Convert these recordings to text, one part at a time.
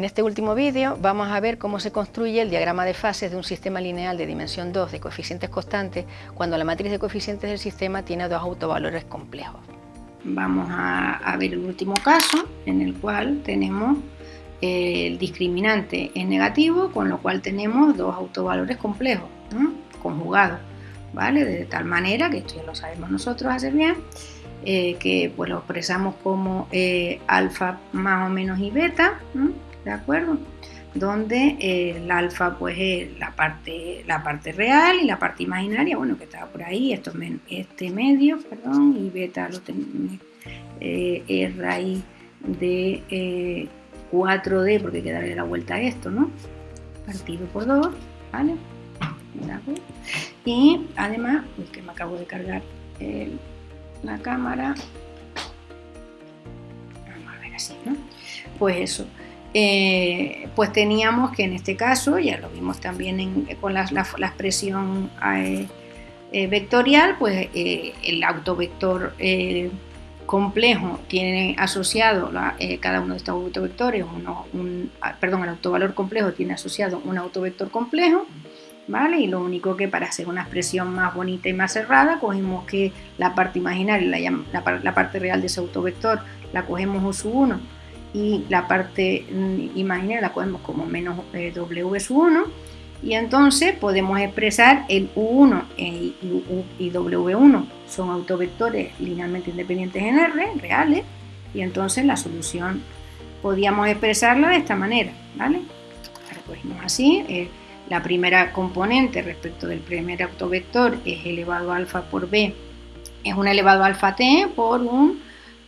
En este último vídeo vamos a ver cómo se construye el diagrama de fases de un sistema lineal de dimensión 2 de coeficientes constantes cuando la matriz de coeficientes del sistema tiene dos autovalores complejos. Vamos a, ver el último caso en el cual tenemos eh, el discriminante en negativo, con lo cual tenemos dos autovalores complejos, conjugados, ¿vale? De tal manera, que esto ya lo sabemos nosotros hacer bien, eh, que pues lo expresamos como eh, alfa más o menos y beta, ¿de acuerdo? Donde eh, el alfa pues es la parte, la parte real y la parte imaginaria, bueno, que estaba por ahí, esto, este medio, perdón, y beta lo eh, es raíz de 4D, eh, porque hay que darle la vuelta a esto, ¿no? Partido por 2, ¿vale? Y además, que me acabo de cargar la cámara, vamos a ver así, ¿no? Pues eso, eh, pues teníamos que en este caso, ya lo vimos también con la, expresión eh, eh, vectorial, pues el autovector complejo tiene asociado cada uno de estos autovectores, un, ah, perdón, el autovalor complejo tiene asociado un autovector complejo, ¿vale? Y lo único que para hacer una expresión más bonita y más cerrada, cogemos que la parte imaginaria, la, la parte real de ese autovector, la cogemos U sub 1 y la parte mm, imaginaria la cogemos como menos eh, W sub 1 y entonces podemos expresar el U1 y, y, W1 son autovectores linealmente independientes en R, reales, y entonces la solución podíamos expresarla de esta manera, ¿vale? Ahora así, eh, la primera componente respecto del primer autovector es elevado a alfa por B, es un elevado a alfa t por un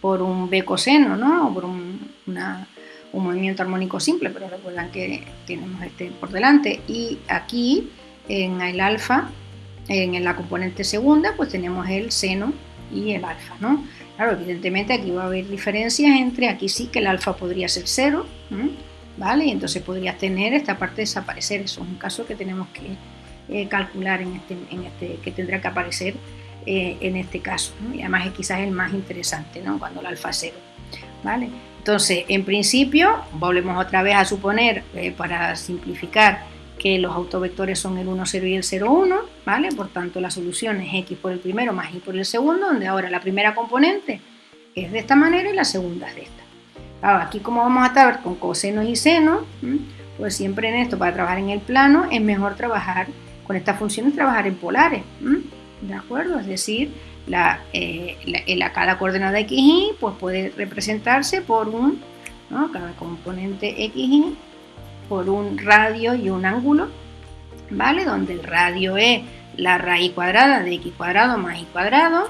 por un B coseno, ¿no? Por un, movimiento armónico simple, pero recuerdan que tenemos este por delante. Y aquí, en el alfa, en la componente segunda, pues tenemos el seno y el alfa, ¿no? Claro, evidentemente aquí va a haber diferencias entre, aquí sí que el alfa podría ser cero, ¿vale? Y entonces podrías tener esta parte desaparecer. Eso es un caso que tenemos que eh, calcular en este, en este, que tendrá que aparecer eh, en este caso. Y además es quizás el más interesante, ¿no? cuando el alfa cero. ¿Vale? Entonces, en principio, volvemos otra vez a suponer, eh, para simplificar, que los autovectores son el 1, 0 y el 0, 1, ¿vale? Por tanto, la solución es x por el primero más y por el segundo, donde ahora la primera componente es de esta manera y la segunda es de esta. Ahora, aquí como vamos a estar con cosenos y senos, pues siempre en esto, para trabajar en el plano, es mejor trabajar con estas funciones, trabajar en polares. ¿de acuerdo? Es decir, la, eh, cada coordenada xy pues puede representarse por un, cada componente xy, por un radio y un ángulo, ¿vale? Donde el radio es la raíz cuadrada de x cuadrado más y cuadrado,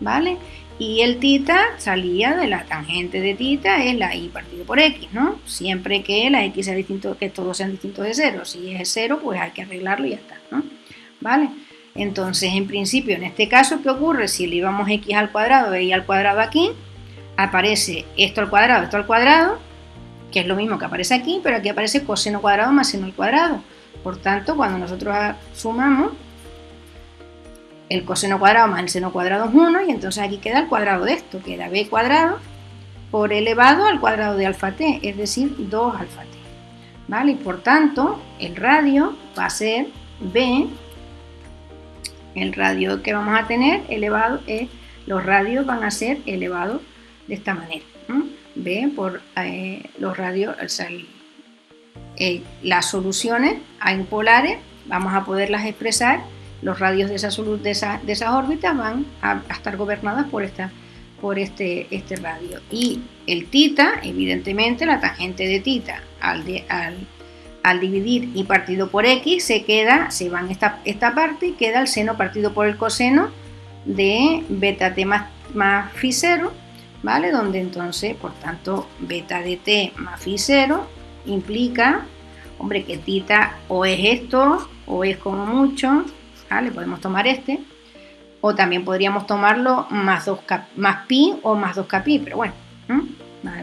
¿vale? Y el tita salía de la tangente de tita es la y partido por x, ¿no? Siempre que la x sea distinto, que todos sean distintos de cero. Si es cero, pues hay que arreglarlo y ya está, ¿no? ¿Vale? Entonces, en principio, en este caso, ¿qué ocurre? Si le llevamos x al cuadrado y al cuadrado aquí, aparece esto al cuadrado, esto al cuadrado, que es lo mismo que aparece aquí, pero aquí aparece coseno cuadrado más seno al cuadrado. Por tanto, cuando nosotros sumamos, el coseno cuadrado más el seno cuadrado es 1, y entonces aquí queda el cuadrado de esto, queda b cuadrado por elevado al cuadrado de alfa t, es decir, 2 alfa t. ¿Vale? Y por tanto, el radio va a ser b el radio que vamos a tener elevado es, los radios van a ser elevados de esta manera. ¿Ve? Por eh, los radios, eh, las soluciones a impolares, vamos a poderlas expresar, los radios de, esa, de, de esas órbitas van a, estar gobernadas por este, este radio. Y el tita, evidentemente, la tangente de tita al, de, al al dividir y partido por x se queda, se va en esta, esta parte y queda el seno partido por el coseno de beta t más, más phi 0, ¿vale? Donde entonces, por tanto, beta de t más phi 0 implica, hombre, que tita o es esto o es como mucho, ¿vale? Podemos tomar este, o también podríamos tomarlo más, 2 más pi o más 2 pi, pero bueno,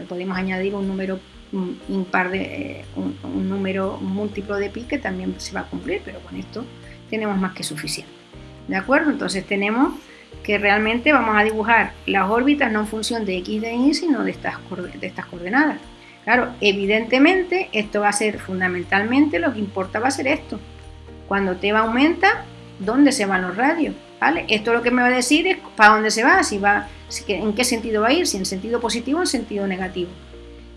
podemos añadir un número un, impar de, eh, un, número múltiplo de pi que también se va a cumplir, pero con esto tenemos más que suficiente. ¿De acuerdo? Entonces tenemos que realmente vamos a dibujar las órbitas no en función de x de y, sino de estas, de estas coordenadas. Claro, evidentemente esto va a ser fundamentalmente lo que importa va a ser esto. Cuando T va aumenta, ¿dónde se van los radios? ¿Vale? Esto lo que me va a decir es para dónde se va, si va, en qué sentido va a ir, si en sentido positivo o en sentido negativo.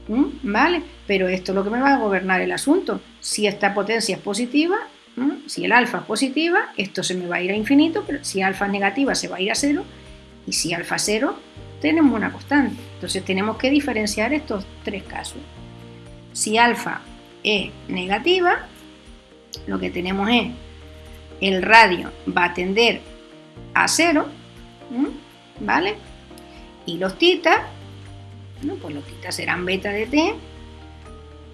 ¿Vale? Pero esto es lo que me va a gobernar el asunto. Si esta potencia es positiva, si el alfa es positiva, esto se me va a ir a infinito, pero si alfa es negativa se va a ir a cero, y si alfa es cero, tenemos una constante. Entonces tenemos que diferenciar estos tres casos. Si alfa es negativa, lo que tenemos es el radio va a tender a cero, ¿vale? Y los tita, pues los tita serán beta de t,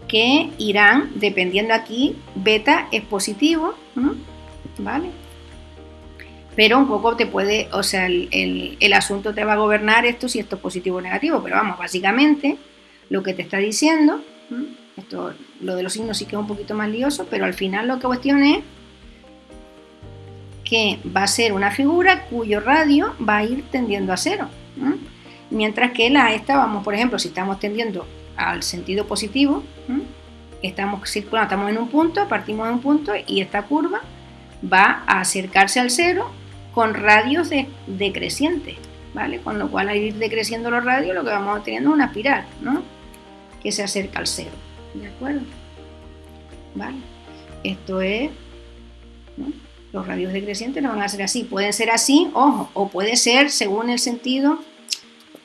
que irán, dependiendo aquí, beta es positivo, ¿vale? pero un poco te puede, o sea, el, asunto te va a gobernar esto si esto es positivo o negativo, pero vamos, básicamente lo que te está diciendo, esto, lo de los signos sí que es un poquito más lioso, pero al final lo que cuestión es que va a ser una figura cuyo radio va a ir tendiendo a cero. Mientras que la esta, vamos, por ejemplo, si estamos tendiendo al sentido positivo, estamos circulando, estamos en un punto, partimos de un punto y esta curva va a acercarse al cero con radios decrecientes, ¿vale? Con lo cual al ir decreciendo los radios lo que vamos teniendo es una espiral, ¿no? Que se acerca al cero, ¿de acuerdo? ¿Vale? Esto es, Los radios decrecientes no van a ser así, pueden ser así, ojo, o puede ser según el sentido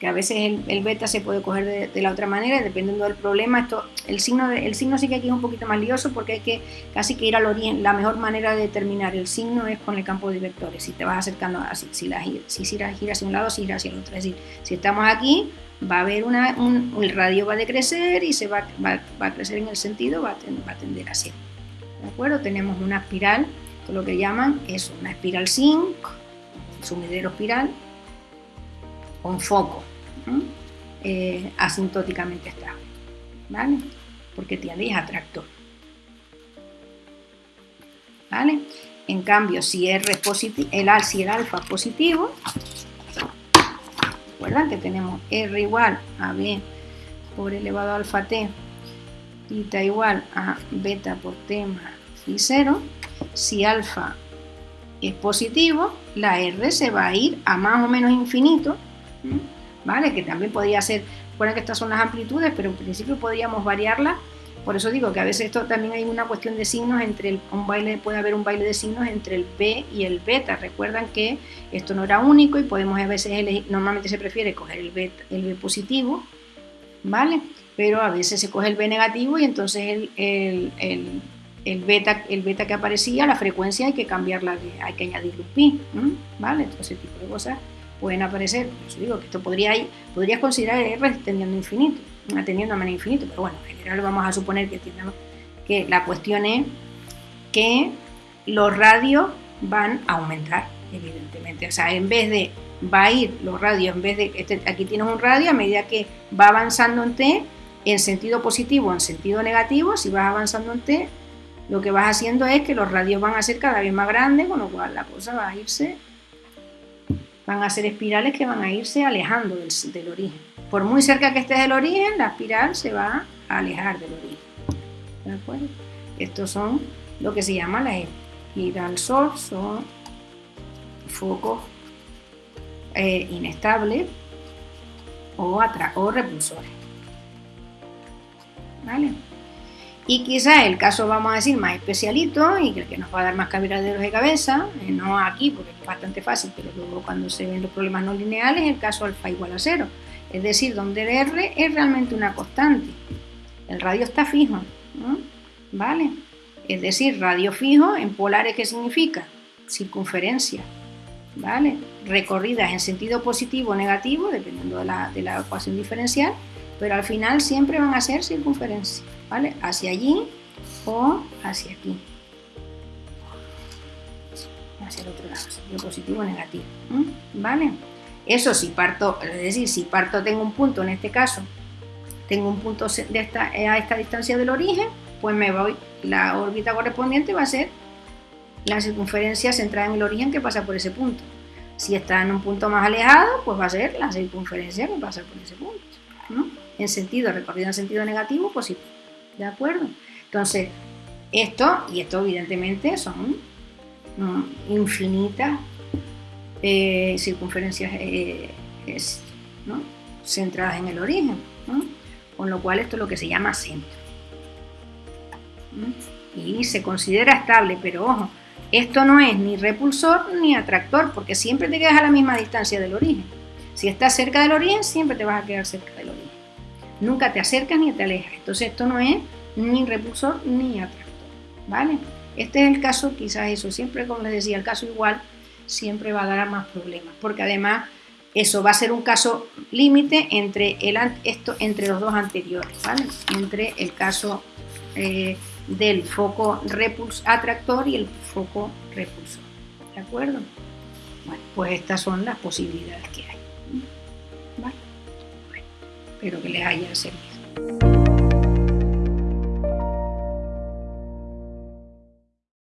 que a veces el, beta se puede coger de, la otra manera, dependiendo del problema. Esto, el, signo el signo sí que aquí es un poquito más lioso porque hay que casi que ir al origen. La mejor manera de determinar el signo es con el campo de vectores. Si te vas acercando así, si, la, si gira, hacia un lado, si gira hacia el otro. Es decir, si estamos aquí, va a haber un, el radio va a decrecer y se va, va, a crecer en el sentido, va a, tender, va a tender hacia. ¿De acuerdo? Tenemos una espiral, lo que llaman es una espiral zinc, sumidero espiral, con foco eh, asintóticamente estable, ¿vale? Porque tiene atractor, ¿vale? En cambio, si R es positivo, el, si el alfa es positivo, recuerdan que tenemos R igual a B por elevado a alfa T, tita igual a beta por T más phi 0, si alfa es positivo, la R se va a ir a más o menos infinito, ¿vale? Que también podría ser, recuerden que estas son las amplitudes, pero en principio podríamos variarla. Por eso digo que a veces esto también hay una cuestión de signos entre el, un baile, puede haber un baile de signos entre el B y el beta. Recuerdan que esto no era único y podemos a veces elegir, normalmente se prefiere coger el B, el B positivo, ¿vale? Pero a veces se coge el B negativo y entonces el, el, el beta, el beta que aparecía, la frecuencia hay que cambiarla, hay que añadirle un pi, ¿vale? Todo ese tipo de cosas pueden aparecer, por digo que esto podría, podrías considerar R tendiendo infinito, atendiendo a menos infinito, pero bueno, en general vamos a suponer que, que la cuestión es que los radios van a aumentar, evidentemente. O sea, en vez de va a ir los radios, en vez de este, aquí tienes un radio, a medida que va avanzando en T, en sentido positivo o en sentido negativo, si vas avanzando en T, lo que vas haciendo es que los radios van a ser cada vez más grandes, con lo cual la cosa va a irse van a ser espirales que van a irse alejando del, origen. Por muy cerca que estés del origen, la espiral se va a alejar del origen. ¿De acuerdo? Estos son lo que se llama la espiral sol, son focos eh, inestables o, o repulsores. ¿Vale? Y quizás el caso, vamos a decir, más especialito y que, que nos va a dar más cabraderos de cabeza, eh, no aquí porque es bastante fácil, pero luego cuando se ven los problemas no lineales, el caso alfa igual a cero. Es decir, donde el R es realmente una constante. El radio está fijo, ¿vale? Es decir, radio fijo en polares, ¿qué significa? Circunferencia, ¿vale? Recorridas en sentido positivo o negativo, dependiendo de la, de la ecuación diferencial, pero al final siempre van a ser circunferencia. ¿vale? Hacia allí o hacia aquí. Hacia el otro lado, sentido positivo o negativo, ¿vale? Eso si parto, es decir, si parto tengo un punto, en este caso, tengo un punto de esta, a esta distancia del origen, pues me voy, la órbita correspondiente va a ser la circunferencia centrada en el origen que pasa por ese punto. Si está en un punto más alejado, pues va a ser la circunferencia que pasa por ese punto. En sentido, recorrido en sentido negativo, positivo. ¿De acuerdo? Entonces, esto, y esto evidentemente son mm, infinitas eh, circunferencias eh, centradas en el origen, con lo cual esto es lo que se llama centro. Y se considera estable, pero ojo, esto no es ni repulsor ni atractor, porque siempre te quedas a la misma distancia del origen. Si estás cerca del origen, siempre te vas a quedar cerca del origen. Nunca te acercas ni te alejas. Entonces esto no es ni repulsor ni atractor. ¿Vale? Este es el caso, quizás eso, siempre como les decía, el caso igual siempre va a dar más problemas, porque además eso va a ser un caso límite entre, el, esto, entre los dos anteriores, ¿vale? Entre el caso eh, del foco repuls atractor y el foco repulsor. ¿De acuerdo? Bueno, pues estas son las posibilidades que hay. Espero que les haya servido.